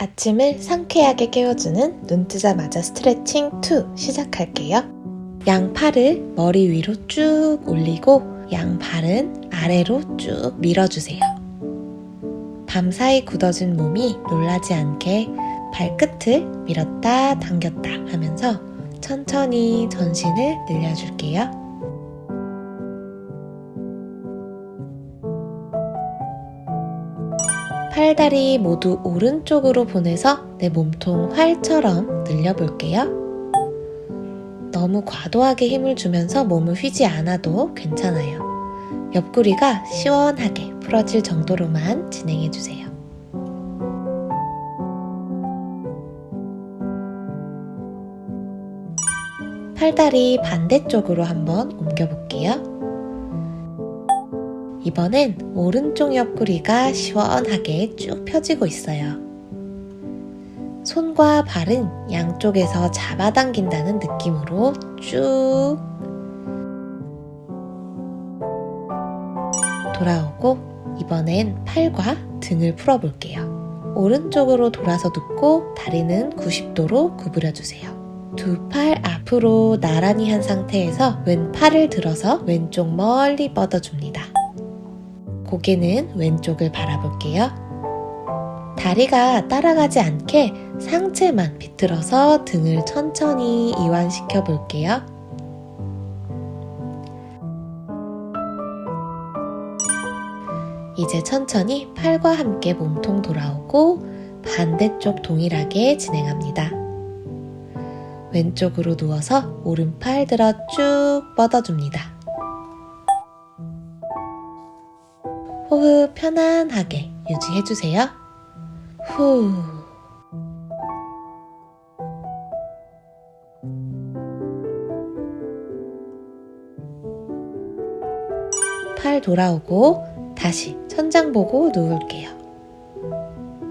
아침을 상쾌하게 깨워주는 눈 뜨자마자 스트레칭 2 시작할게요. 양 팔을 머리 위로 쭉 올리고 양 발은 아래로 쭉 밀어주세요. 밤사이 굳어진 몸이 놀라지 않게 발끝을 밀었다 당겼다 하면서 천천히 전신을 늘려줄게요. 팔다리 모두 오른쪽으로 보내서 내 몸통 활처럼 늘려볼게요. 너무 과도하게 힘을 주면서 몸을 휘지 않아도 괜찮아요. 옆구리가 시원하게 풀어질 정도로만 진행해주세요. 팔다리 반대쪽으로 한번 옮겨볼게요. 이번엔 오른쪽 옆구리가 시원하게 쭉 펴지고 있어요. 손과 발은 양쪽에서 잡아당긴다는 느낌으로 쭉 돌아오고 이번엔 팔과 등을 풀어볼게요. 오른쪽으로 돌아서 눕고 다리는 90도로 구부려주세요. 두 팔 앞으로 나란히 한 상태에서 왼팔을 들어서 왼쪽 멀리 뻗어줍니다. 고개는 왼쪽을 바라볼게요. 다리가 따라가지 않게 상체만 비틀어서 등을 천천히 이완시켜 볼게요. 이제 천천히 팔과 함께 몸통 돌아오고 반대쪽 동일하게 진행합니다. 왼쪽으로 누워서 오른팔 들어 쭉 뻗어줍니다. 호흡 편안하게 유지해주세요. 후. 팔 돌아오고 다시 천장 보고 누울게요.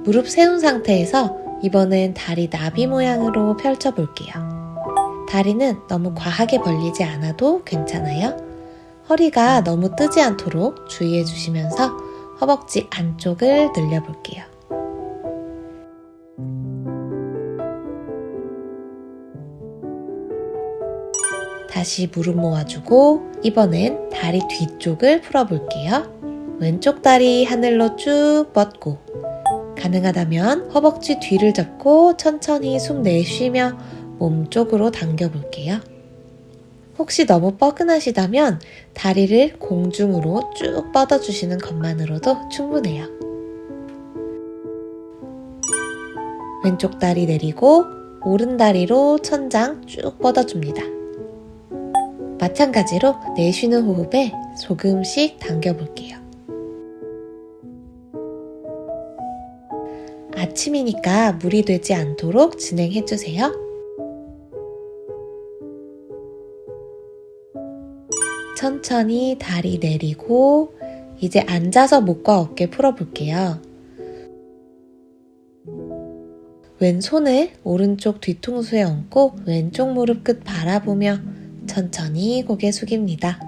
무릎 세운 상태에서 이번엔 다리 나비 모양으로 펼쳐볼게요. 다리는 너무 과하게 벌리지 않아도 괜찮아요. 허리가 너무 뜨지 않도록 주의해 주시면서 허벅지 안쪽을 늘려볼게요. 다시 무릎 모아주고 이번엔 다리 뒤쪽을 풀어볼게요. 왼쪽 다리 하늘로 쭉 뻗고 가능하다면 허벅지 뒤를 잡고 천천히 숨 내쉬며 몸 쪽으로 당겨볼게요. 혹시 너무 뻐근하시다면 다리를 공중으로 쭉 뻗어주시는 것만으로도 충분해요. 왼쪽 다리 내리고 오른 다리로 천장 쭉 뻗어줍니다. 마찬가지로 내쉬는 호흡에 조금씩 당겨볼게요. 아침이니까 무리 되지 않도록 진행해주세요. 천천히 다리 내리고 이제 앉아서 목과 어깨 풀어볼게요. 왼손을 오른쪽 뒤통수에 얹고 왼쪽 무릎 끝 바라보며 천천히 고개 숙입니다.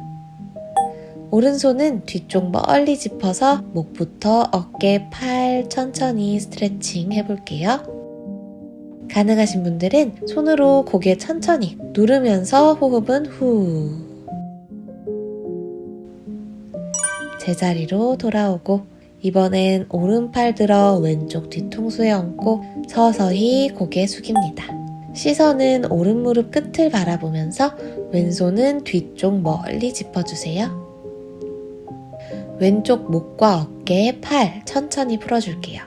오른손은 뒤쪽 멀리 짚어서 목부터 어깨, 팔 천천히 스트레칭 해볼게요. 가능하신 분들은 손으로 고개 천천히 누르면서 호흡은 후 제자리로 돌아오고 이번엔 오른팔 들어 왼쪽 뒤통수에 얹고 서서히 고개 숙입니다. 시선은 오른 무릎 끝을 바라보면서 왼손은 뒤쪽 멀리 짚어주세요. 왼쪽 목과 어깨, 팔 천천히 풀어줄게요.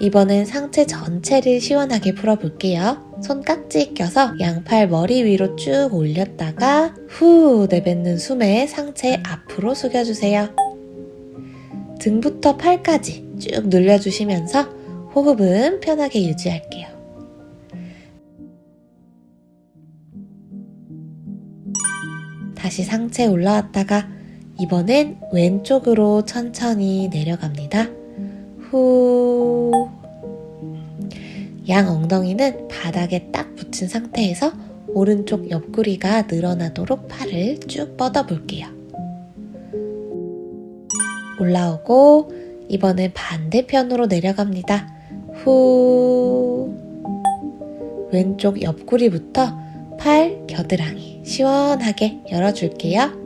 이번엔 상체 전체를 시원하게 풀어볼게요. 손깍지 껴서 양팔 머리 위로 쭉 올렸다가 후 내뱉는 숨에 상체 앞으로 숙여주세요. 등부터 팔까지 쭉 늘려주시면서 호흡은 편하게 유지할게요. 다시 상체 올라왔다가 이번엔 왼쪽으로 천천히 내려갑니다. 후. 양 엉덩이는 바닥에 딱 붙인 상태에서 오른쪽 옆구리가 늘어나도록 팔을 쭉 뻗어 볼게요. 올라오고 이번엔 반대편으로 내려갑니다. 후 왼쪽 옆구리부터 팔 겨드랑이 시원하게 열어줄게요.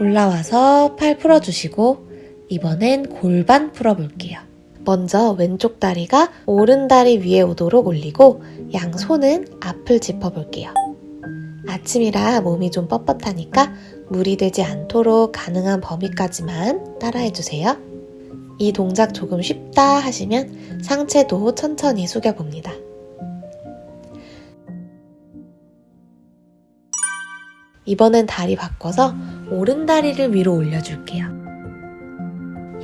올라와서 팔 풀어주시고 이번엔 골반 풀어볼게요. 먼저 왼쪽 다리가 오른 다리 위에 오도록 올리고 양손은 앞을 짚어볼게요. 아침이라 몸이 좀 뻣뻣하니까 무리 되지 않도록 가능한 범위까지만 따라해주세요. 이 동작 조금 쉽다 하시면 상체도 천천히 숙여봅니다. 이번엔 다리 바꿔서 오른 다리를 위로 올려줄게요.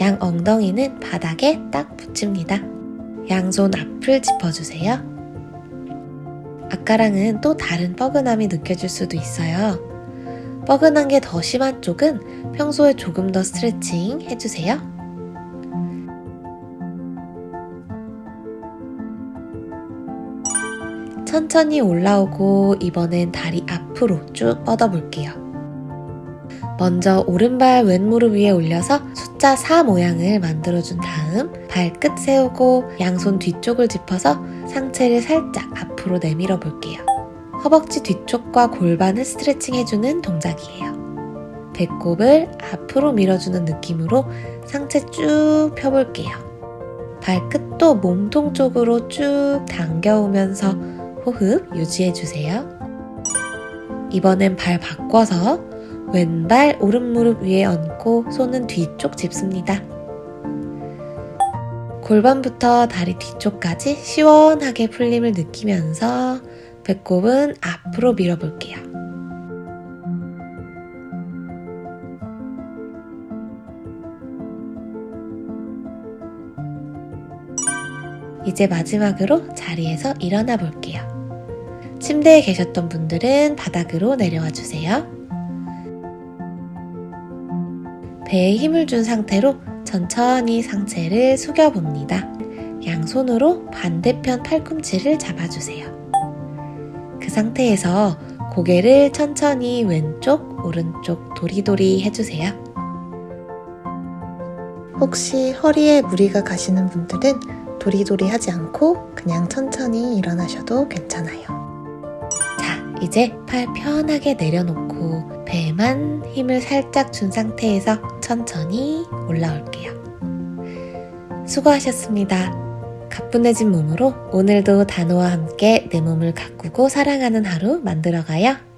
양 엉덩이는 바닥에 딱 붙입니다. 양손 앞을 짚어주세요. 아까랑은 또 다른 뻐근함이 느껴질 수도 있어요. 뻐근한 게 더 심한 쪽은 평소에 조금 더 스트레칭 해주세요. 천천히 올라오고 이번엔 다리 앞으로 쭉 뻗어볼게요. 먼저 오른발 왼무릎 위에 올려서 숫자 4 모양을 만들어준 다음 발끝 세우고 양손 뒤쪽을 짚어서 상체를 살짝 앞으로 내밀어 볼게요. 허벅지 뒤쪽과 골반을 스트레칭 해주는 동작이에요. 배꼽을 앞으로 밀어주는 느낌으로 상체 쭉 펴볼게요. 발끝도 몸통 쪽으로 쭉 당겨오면서 호흡 유지해주세요. 이번엔 발 바꿔서 왼발 오른무릎 위에 얹고 손은 뒤쪽 짚습니다. 골반부터 다리 뒤쪽까지 시원하게 풀림을 느끼면서 배꼽은 앞으로 밀어볼게요. 이제 마지막으로 자리에서 일어나 볼게요. 침대에 계셨던 분들은 바닥으로 내려와 주세요. 배에 힘을 준 상태로 천천히 상체를 숙여봅니다. 양손으로 반대편 팔꿈치를 잡아주세요. 그 상태에서 고개를 천천히 왼쪽, 오른쪽 도리도리 해주세요. 혹시 허리에 무리가 가시는 분들은 도리도리 하지 않고 그냥 천천히 일어나셔도 괜찮아요. 자, 이제 팔 편하게 내려놓고 배에만 힘을 살짝 준 상태에서 천천히 올라올게요. 수고하셨습니다. 가뿐해진 몸으로 오늘도 단호와 함께 내 몸을 가꾸고 사랑하는 하루 만들어가요.